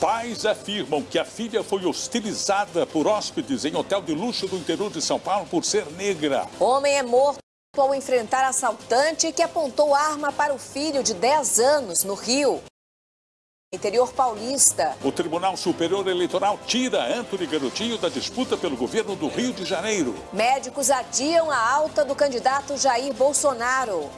Pais afirmam que a filha foi hostilizada por hóspedes em hotel de luxo do interior de São Paulo por ser negra. Homem é morto ao enfrentar assaltante que apontou arma para o filho de 10 anos no Rio. Interior paulista. O Tribunal Superior Eleitoral tira Antony Garotinho da disputa pelo governo do Rio de Janeiro. Médicos adiam a alta do candidato Jair Bolsonaro.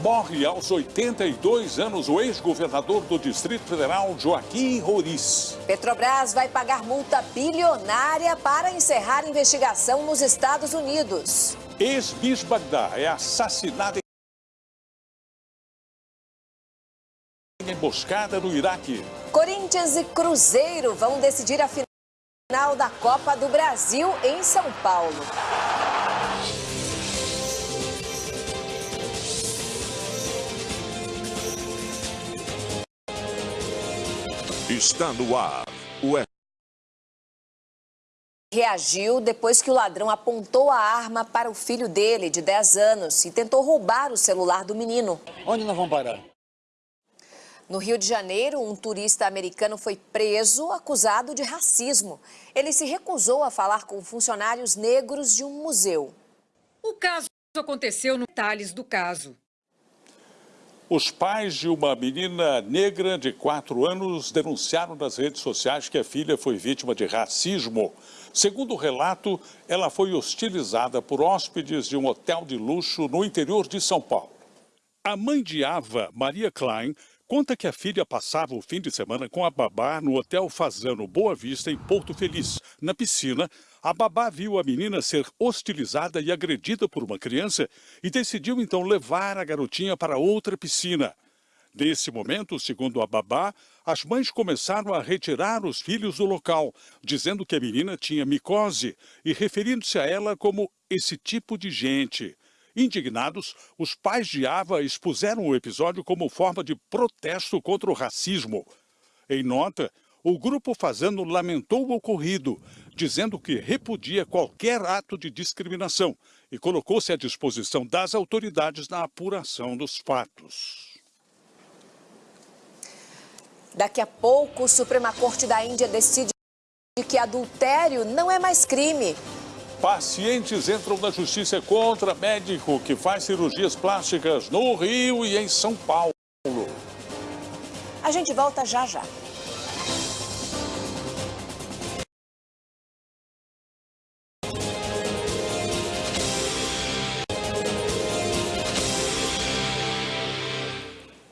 Morre aos 82 anos o ex-governador do Distrito Federal, Joaquim Roriz. Petrobras vai pagar multa bilionária para encerrar investigação nos Estados Unidos. Ex-bis Bagdá é assassinado em emboscada no Iraque. Corinthians e Cruzeiro vão decidir a final da Copa do Brasil em São Paulo. Está no ar. O reagiu depois que o ladrão apontou a arma para o filho dele, de 10 anos, e tentou roubar o celular do menino. Onde nós vamos parar? No Rio de Janeiro, um turista americano foi preso acusado de racismo. Ele se recusou a falar com funcionários negros de um museu. O caso aconteceu no detalhes do caso. Os pais de uma menina negra de 4 anos denunciaram nas redes sociais que a filha foi vítima de racismo. Segundo o relato, ela foi hostilizada por hóspedes de um hotel de luxo no interior de São Paulo. A mãe de Ava, Maria Klein, conta que a filha passava o fim de semana com a babá no Hotel Fazano Boa Vista, em Porto Feliz. Na piscina, a babá viu a menina ser hostilizada e agredida por uma criança e decidiu então levar a garotinha para outra piscina. Nesse momento, segundo a babá, as mães começaram a retirar os filhos do local, dizendo que a menina tinha micose e referindo-se a ela como esse tipo de gente. Indignados, os pais de Ava expuseram o episódio como forma de protesto contra o racismo. Em nota, o grupo Fazano lamentou o ocorrido, dizendo que repudia qualquer ato de discriminação e colocou-se à disposição das autoridades na apuração dos fatos. Daqui a pouco, a Suprema Corte da Índia decide que adultério não é mais crime. Pacientes entram na justiça contra médico que faz cirurgias plásticas no Rio e em São Paulo. A gente volta já já.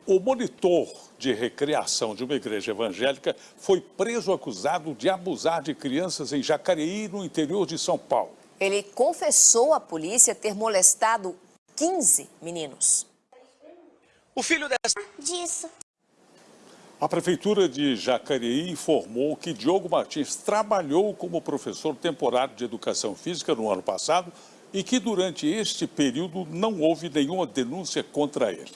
O monitor de recreação de uma igreja evangélica foi preso acusado de abusar de crianças em Jacareí, no interior de São Paulo. Ele confessou à polícia ter molestado 15 meninos. O filho dessa... Disso. A Prefeitura de Jacareí informou que Diogo Martins trabalhou como professor temporário de Educação Física no ano passado e que durante este período não houve nenhuma denúncia contra ele.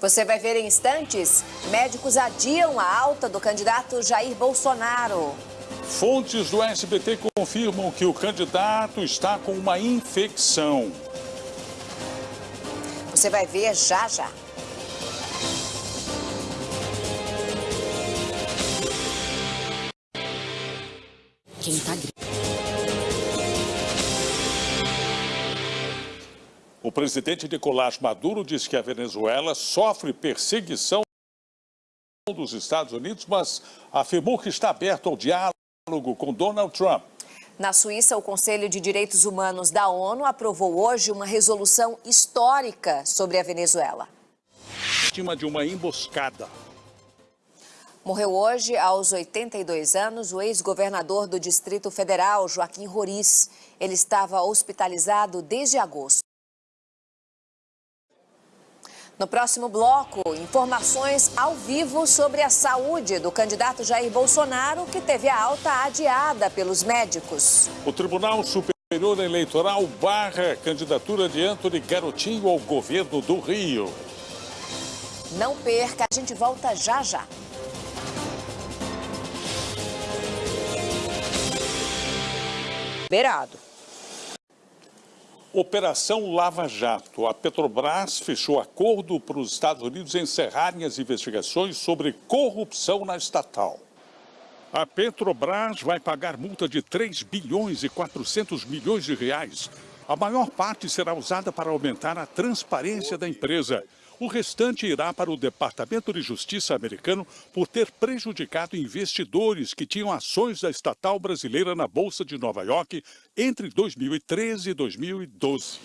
Você vai ver em instantes, médicos adiam a alta do candidato Jair Bolsonaro. Fontes do SBT confirmam que o candidato está com uma infecção. Você vai ver já já. Quem tá? O presidente Nicolás Maduro diz que a Venezuela sofre perseguição dos Estados Unidos, mas afirmou que está aberto ao diálogo com Donald Trump. Na Suíça, o Conselho de Direitos Humanos da ONU aprovou hoje uma resolução histórica sobre a Venezuela. Vítima de uma emboscada. Morreu hoje, aos 82 anos, o ex-governador do Distrito Federal, Joaquim Roriz. Ele estava hospitalizado desde agosto. No próximo bloco, informações ao vivo sobre a saúde do candidato Jair Bolsonaro, que teve a alta adiada pelos médicos. O Tribunal Superior Eleitoral barra candidatura de Antony Garotinho ao governo do Rio. Não perca, a gente volta já já. Liberado. Operação Lava Jato. A Petrobras fechou acordo para os Estados Unidos encerrarem as investigações sobre corrupção na estatal. A Petrobras vai pagar multa de 3 bilhões e 400 milhões de reais. A maior parte será usada para aumentar a transparência da empresa. O restante irá para o Departamento de Justiça americano por ter prejudicado investidores que tinham ações da estatal brasileira na Bolsa de Nova York entre 2013 e 2012.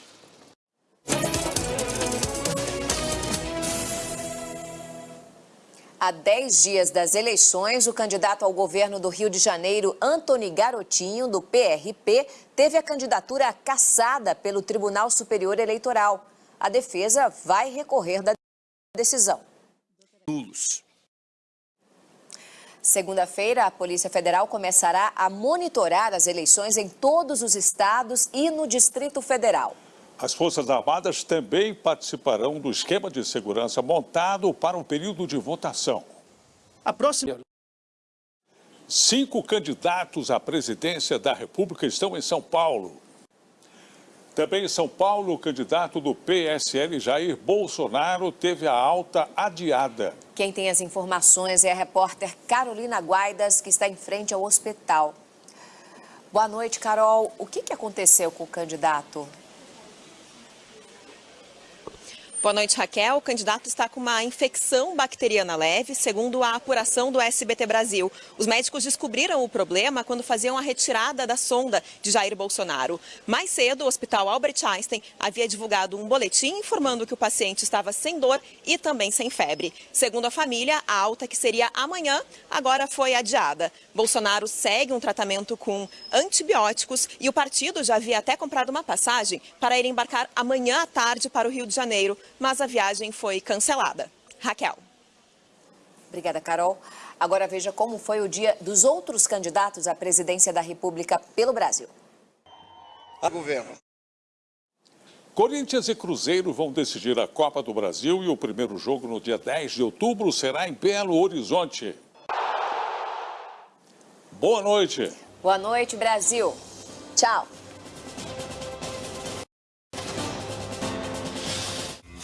Há 10 dias das eleições, o candidato ao governo do Rio de Janeiro, Antony Garotinho, do PRP, teve a candidatura cassada pelo Tribunal Superior Eleitoral. A defesa vai recorrer da decisão. Nulos. Segunda-feira, a Polícia Federal começará a monitorar as eleições em todos os estados e no Distrito Federal. As Forças Armadas também participarão do esquema de segurança montado para o período de votação. A próxima. Cinco candidatos à presidência da República estão em São Paulo. Também em São Paulo, o candidato do PSL, Jair Bolsonaro, teve a alta adiada. Quem tem as informações é a repórter Carolina Guaidas, que está em frente ao hospital. Boa noite, Carol. O que aconteceu com o candidato? Boa noite, Raquel. O candidato está com uma infecção bacteriana leve, segundo a apuração do SBT Brasil. Os médicos descobriram o problema quando faziam a retirada da sonda de Jair Bolsonaro. Mais cedo, o Hospital Albert Einstein havia divulgado um boletim informando que o paciente estava sem dor e também sem febre. Segundo a família, a alta que seria amanhã agora foi adiada. Bolsonaro segue um tratamento com antibióticos e o partido já havia até comprado uma passagem para ir embarcar amanhã à tarde para o Rio de Janeiro mas a viagem foi cancelada. Raquel. Obrigada, Carol. Agora veja como foi o dia dos outros candidatos à presidência da República pelo Brasil. A governo. Corinthians e Cruzeiro vão decidir a Copa do Brasil e o primeiro jogo no dia 10 de outubro será em Belo Horizonte. Boa noite. Boa noite, Brasil. Tchau.